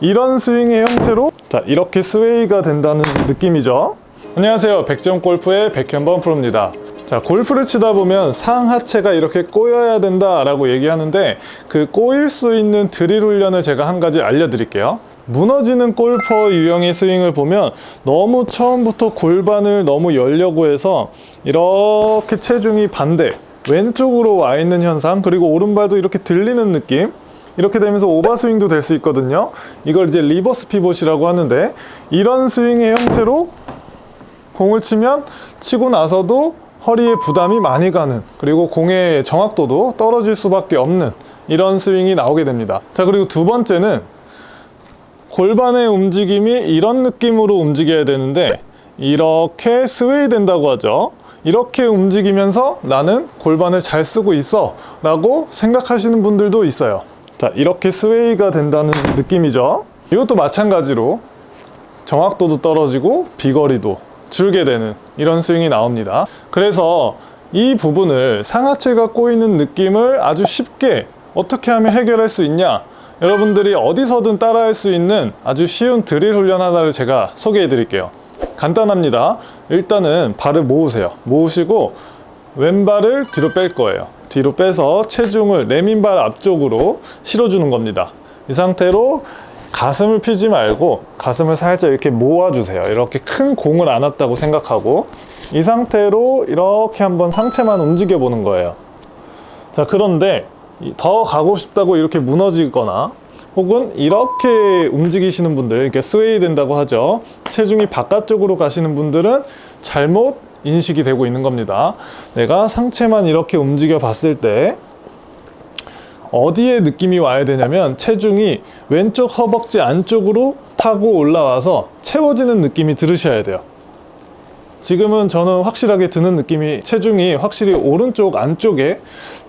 이런 스윙의 형태로 자 이렇게 스웨이가 된다는 느낌이죠. 안녕하세요. 백점골프의 백현범 프로입니다. 자 골프를 치다 보면 상하체가 이렇게 꼬여야 된다 라고 얘기하는데 그 꼬일 수 있는 드릴 훈련을 제가 한 가지 알려드릴게요. 무너지는 골퍼 유형의 스윙을 보면 너무 처음부터 골반을 너무 열려고 해서 이렇게 체중이 반대 왼쪽으로 와 있는 현상 그리고 오른발도 이렇게 들리는 느낌 이렇게 되면서 over swing도 될 수 있거든요. 이걸 이제 reverse pivot이라고 하는데 이런 스윙의 형태로 공을 치면 치고 나서도 허리에 부담이 많이 가는 그리고 공의 정확도도 떨어질 수밖에 없는 이런 스윙이 나오게 됩니다. 자 그리고 두 번째는 골반의 움직임이 이런 느낌으로 움직여야 되는데 이렇게 sway 된다고 하죠. 이렇게 움직이면서 나는 골반을 잘 쓰고 있어 라고 생각하시는 분들도 있어요 자 이렇게 스웨이가 된다는 느낌이죠? 이것도 마찬가지로 정확도도 떨어지고 비거리도 줄게 되는 이런 스윙이 나옵니다. 그래서 이 부분을 상하체가 꼬이는 느낌을 아주 쉽게 어떻게 하면 해결할 수 있냐? 여러분들이 어디서든 따라할 수 있는 아주 쉬운 드릴 훈련 하나를 제가 소개해 드릴게요. 간단합니다. 일단은 발을 모으세요. 모으시고 왼발을 뒤로 뺄 거예요 뒤로 빼서 체중을 내민발 앞쪽으로 실어주는 겁니다. 이 상태로 가슴을 피지 말고 가슴을 살짝 이렇게 모아주세요. 이렇게 큰 공을 안았다고 생각하고 이 상태로 이렇게 한번 상체만 움직여 보는 거예요. 자 그런데 더 가고 싶다고 이렇게 무너지거나 혹은 이렇게 움직이시는 분들 이렇게 스웨이 된다고 하죠. 체중이 바깥쪽으로 가시는 분들은 잘못 인식이 되고 있는 겁니다. 내가 상체만 이렇게 움직여 봤을 때 어디에 느낌이 와야 되냐면 체중이 왼쪽 허벅지 안쪽으로 타고 올라와서 채워지는 느낌이 들으셔야 돼요. 지금은 저는 확실하게 드는 느낌이 체중이 확실히 오른쪽 안쪽에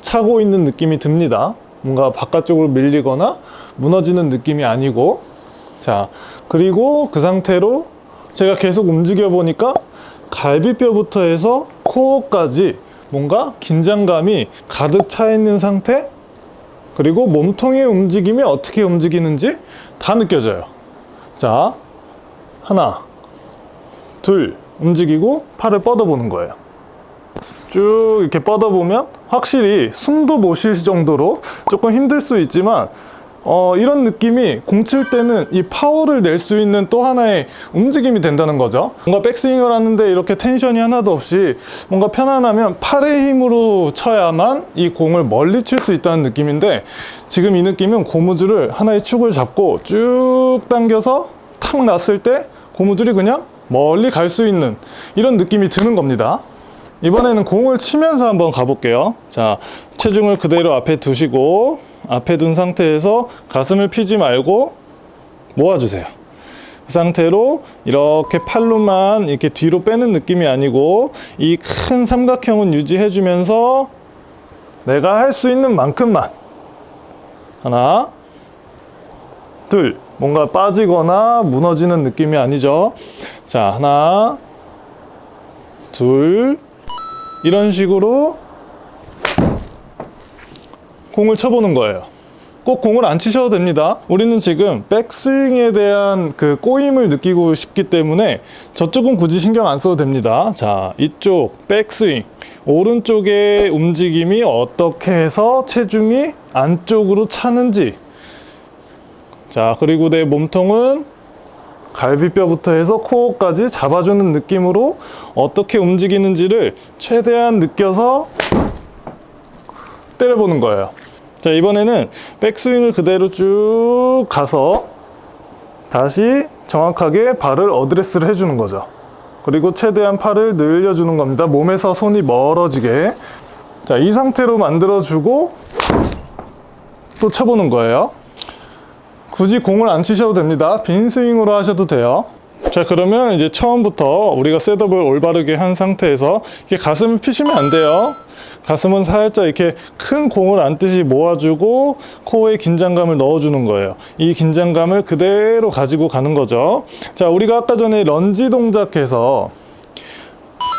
차고 있는 느낌이 듭니다. 뭔가 바깥쪽으로 밀리거나 무너지는 느낌이 아니고. 자 그리고 그 상태로 제가 계속 움직여 보니까 갈비뼈부터 해서 코어까지 뭔가 긴장감이 가득 차 있는 상태? 그리고 몸통의 움직임이 어떻게 움직이는지 다 느껴져요. 자 하나 둘 움직이고 팔을 뻗어보는 거예요. 쭉 이렇게 뻗어보면 확실히 숨도 못 쉴 정도로 조금 힘들 수 있지만 어, 이런 느낌이 공칠 때는 이 파워를 낼 수 있는 또 하나의 움직임이 된다는 거죠. 뭔가 백스윙을 하는데 이렇게 텐션이 하나도 없이 뭔가 편안하면 팔의 힘으로 쳐야만 이 공을 멀리 칠 수 있다는 느낌인데 지금 이 느낌은 고무줄을 하나의 축을 잡고 쭉 당겨서 탁 놨을 때 고무줄이 그냥 멀리 갈 수 있는 이런 느낌이 드는 겁니다. 이번에는 공을 치면서 한번 가볼게요. 자 체중을 그대로 앞에 두시고 앞에 둔 상태에서 가슴을 피지 말고 모아주세요. 그 상태로 이렇게 팔로만 이렇게 뒤로 빼는 느낌이 아니고 이 큰 삼각형은 유지해 주면서 내가 할 수 있는 만큼만. 하나 둘 뭔가 빠지거나 무너지는 느낌이 아니죠. 자 하나 둘 이런 식으로 공을 쳐보는 거예요. 꼭 공을 안 치셔도 됩니다. 우리는 지금 백스윙에 대한 그 꼬임을 느끼고 싶기 때문에 저쪽은 굳이 신경 안 써도 됩니다. 자 이쪽 백스윙. 오른쪽의 움직임이 어떻게 해서 체중이 안쪽으로 차는지. 자 그리고 내 몸통은 갈비뼈부터 해서 코어까지 잡아주는 느낌으로 어떻게 움직이는지를 최대한 느껴서 때려보는 거예요. 자 이번에는 백스윙을 그대로 쭉 가서 다시 정확하게 발을 어드레스를 해주는 거죠. 그리고 최대한 팔을 늘려주는 겁니다. 몸에서 손이 멀어지게. 자 이 상태로 만들어주고 또 쳐보는 거예요. 굳이 공을 안 치셔도 됩니다. 빈 스윙으로 하셔도 돼요 자 그러면 이제 처음부터 우리가 셋업을 올바르게 한 상태에서 이렇게 가슴을 피시면 안 돼요 가슴은 살짝 이렇게 큰 공을 안듯이 모아주고 코어에 긴장감을 넣어주는 거예요 이 긴장감을 그대로 가지고 가는 거죠 자 우리가 아까 전에 런지 동작해서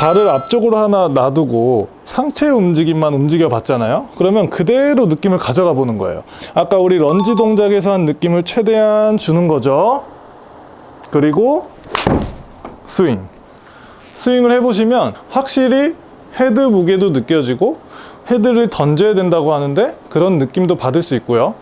발을 앞쪽으로 하나 놔두고 상체 움직임만 움직여 봤잖아요. 그러면 그대로 느낌을 가져가 보는 거예요. 아까 우리 런지 동작에서 한 느낌을 최대한 주는 거죠. 그리고 스윙. 스윙을 해보시면 확실히 헤드 무게도 느껴지고 헤드를 던져야 된다고 하는데 그런 느낌도 받을 수 있고요.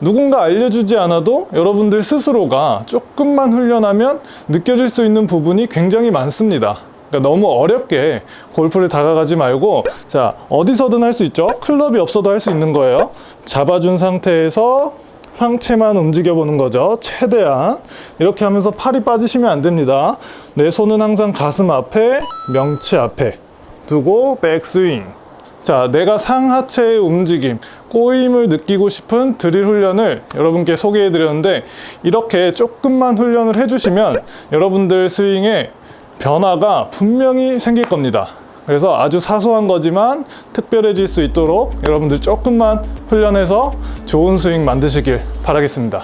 누군가 알려주지 않아도 여러분들 스스로가 조금만 훈련하면 느껴질 수 있는 부분이 굉장히 많습니다. 그러니까 너무 어렵게 골프를 다가가지 말고 자 어디서든 할 수 있죠. 클럽이 없어도 할 수 있는 거예요. 잡아준 상태에서 상체만 움직여 보는 거죠. 최대한 이렇게 하면서 팔이 빠지시면 안 됩니다. 내 손은 항상 가슴 앞에 명치 앞에 두고 백스윙. 자, 내가 상하체의 움직임, 꼬임을 느끼고 싶은 드릴 훈련을 여러분께 소개해 드렸는데 이렇게 조금만 훈련을 해주시면 여러분들 스윙에 변화가 분명히 생길 겁니다. 그래서 아주 사소한 거지만 특별해질 수 있도록 여러분들 조금만 훈련해서 좋은 스윙 만드시길 바라겠습니다.